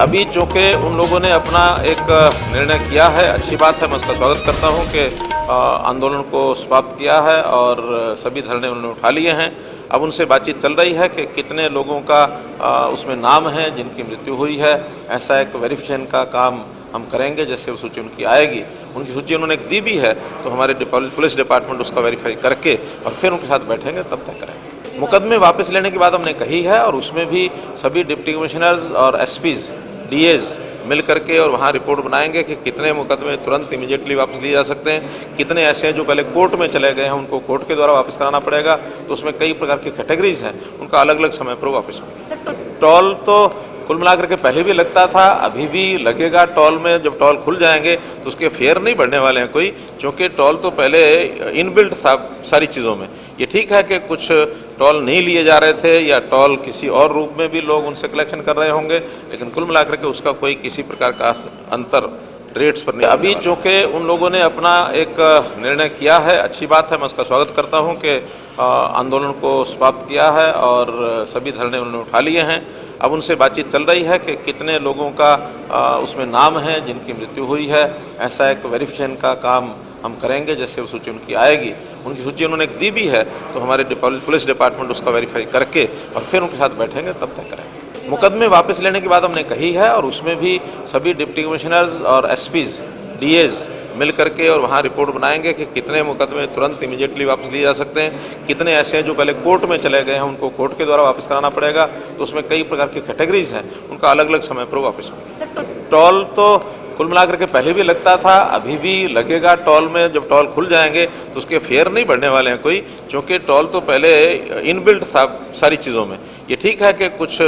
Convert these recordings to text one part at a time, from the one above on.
अभी चूँकि उन लोगों ने अपना एक निर्णय किया है, अच्छी बात है, मैं उसका स्वागत करता हूँ कि आंदोलन को समाप्त किया है और सभी धरने उन्होंने उठा लिए हैं। अब उनसे बातचीत चल रही है कि कितने लोगों का उसमें नाम है, जिनकी मृत्यु हुई है, ऐसा एक वेरिफिकेशन का काम हम करेंगे, जैसे वो सूची उनकी आएगी। उनकी सूची उन्होंने दी भी है तो हमारे पुलिस डिपार्टमेंट उसका वेरीफाई करके और फिर उनके साथ बैठेंगे, तब तक करेंगे। मुकदमे वापस लेने की बात हमने कही है और उसमें भी सभी डिप्टी कमिश्नर्स और एसपीज डीएज मिल करके और वहाँ रिपोर्ट बनाएँगे कि कितने मुकदमे तुरंत इमीडिएटली वापस लिए जा सकते हैं। कितने ऐसे हैं जो पहले कोर्ट में चले गए हैं, उनको कोर्ट के द्वारा वापस कराना पड़ेगा। तो उसमें कई प्रकार की कैटेगरीज हैं, उनका अलग अलग समय पर वापस होंगे। टॉल तो कुल मिलाकर के पहले भी लगता था, अभी भी लगेगा टॉल में। जब टॉल खुल जाएँगे तो उसके फेयर नहीं बढ़ने वाले हैं कोई, क्योंकि टॉल तो पहले इनबिल्ट था सारी चीज़ों में। ये ठीक है कि कुछ टॉल नहीं लिए जा रहे थे या टॉल किसी और रूप में भी लोग उनसे कलेक्शन कर रहे होंगे लेकिन कुल मिलाकर के उसका कोई किसी प्रकार का अंतर रेट्स पर नहीं अभी चूँकि उन लोगों ने अपना एक निर्णय किया है अच्छी बात है मैं उसका स्वागत करता हूँ कि आंदोलन को समाप्त किया है और सभी धरने उन्होंने उठा लिए हैं। अब उनसे बातचीत चल रही है कि कितने लोगों का आ, उसमें नाम है जिनकी मृत्यु हुई है। ऐसा एक वेरिफिकेशन का काम हम करेंगे जैसे वो सूची उनकी आएगी। उनकी सूची उन्होंने दी भी है तो हमारे पुलिस डिपार्टमेंट उसका वेरीफाई करके और फिर उनके साथ बैठेंगे तब तक करेंगे। मुकदमे वापस लेने की बात हमने कही है और उसमें भी सभी डिप्टी कमिश्नर्स और एसपीज डीएज मिल करके और वहाँ रिपोर्ट बनाएँगे कि कितने मुकदमे तुरंत इमीडिएटली वापस लिए जा सकते हैं, कितने ऐसे हैं जो पहले कोर्ट में चले गए हैं, उनको कोर्ट के द्वारा वापस कराना पड़ेगा तो उसमें कई प्रकार की कैटेगरीज हैं, उनका अलग अलग समय पर वापस होंगे। टॉल तो कुल मिलाकर के पहले भी लगता था, अभी भी लगेगा टॉल में, जब टॉल खुल जाएँगे तो उसके फेयर नहीं बढ़ने वाले हैं कोई, क्योंकि टॉल तो पहले इनबिल्ट था सारी चीज़ों में। ये ठीक है कि कुछ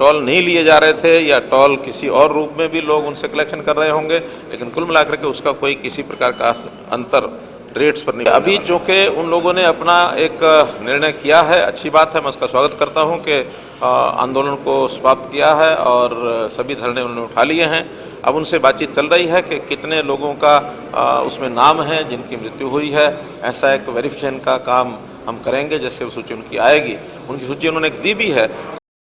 टॉल नहीं लिए जा रहे थे या टॉल किसी और रूप में भी लोग उनसे कलेक्शन कर रहे होंगे लेकिन कुल मिलाकर के उसका कोई किसी प्रकार का अंतर रेट्स पर नहीं अभी चूँकि उन लोगों ने अपना एक निर्णय किया है अच्छी बात है मैं उसका स्वागत करता हूँ कि आंदोलन को समाप्त किया है और सभी धरने उन्होंने उठा लिए हैं। अब उनसे बातचीत चल रही है कि कितने लोगों का उसमें नाम है जिनकी मृत्यु हुई है ऐसा एक वेरिफिकेशन का काम हम करेंगे जैसे वो सूची उनकी आएगी। उनकी सूची उन्होंने दी भी है।